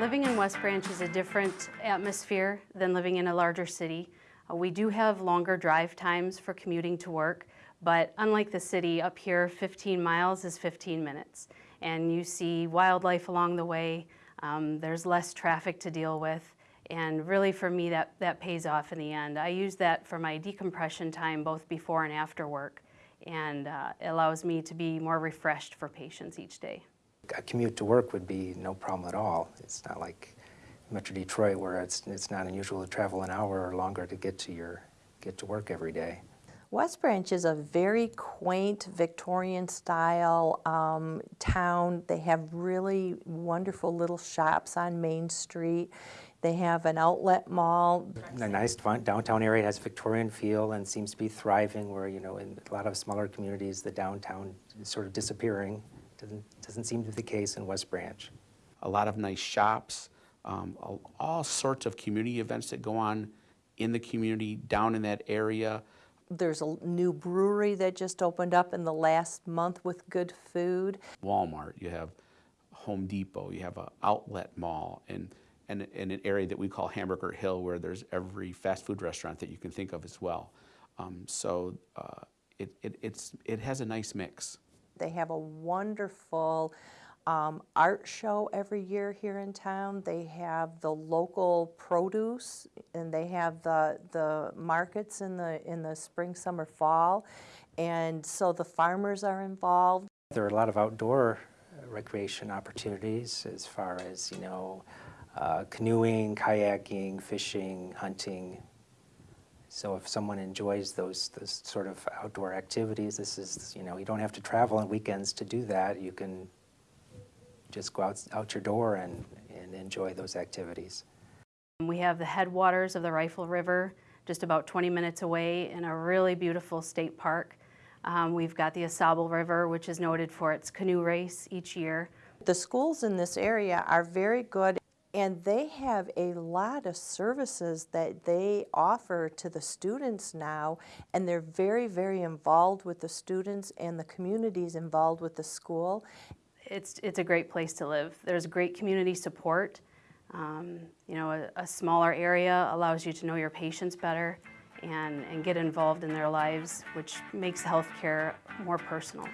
Living in West Branch is a different atmosphere than living in a larger city. Uh, we do have longer drive times for commuting to work, but unlike the city, up here 15 miles is 15 minutes. And you see wildlife along the way, um, there's less traffic to deal with, and really for me that, that pays off in the end. I use that for my decompression time both before and after work, and uh, it allows me to be more refreshed for patients each day a commute to work would be no problem at all. It's not like Metro Detroit where it's, it's not unusual to travel an hour or longer to get to your get to work every day. West Branch is a very quaint Victorian style um, town. They have really wonderful little shops on Main Street. They have an outlet mall. A nice downtown area has Victorian feel and seems to be thriving where, you know, in a lot of smaller communities, the downtown is sort of disappearing. Doesn't, doesn't seem to be the case in West Branch. A lot of nice shops, um, all sorts of community events that go on in the community, down in that area. There's a new brewery that just opened up in the last month with good food. Walmart, you have Home Depot, you have an outlet mall, and, and, and an area that we call Hamburger Hill where there's every fast food restaurant that you can think of as well. Um, so uh, it, it, it's, it has a nice mix. They have a wonderful um, art show every year here in town. They have the local produce and they have the, the markets in the, in the spring, summer, fall. And so the farmers are involved. There are a lot of outdoor recreation opportunities as far as, you know, uh, canoeing, kayaking, fishing, hunting, so if someone enjoys those, those sort of outdoor activities, this is, you know, you don't have to travel on weekends to do that. You can just go out, out your door and, and enjoy those activities. We have the headwaters of the Rifle River just about 20 minutes away in a really beautiful state park. Um, we've got the AuSable River, which is noted for its canoe race each year. The schools in this area are very good and they have a lot of services that they offer to the students now, and they're very, very involved with the students and the communities involved with the school. It's, it's a great place to live. There's great community support. Um, you know, a, a smaller area allows you to know your patients better and, and get involved in their lives, which makes healthcare more personal.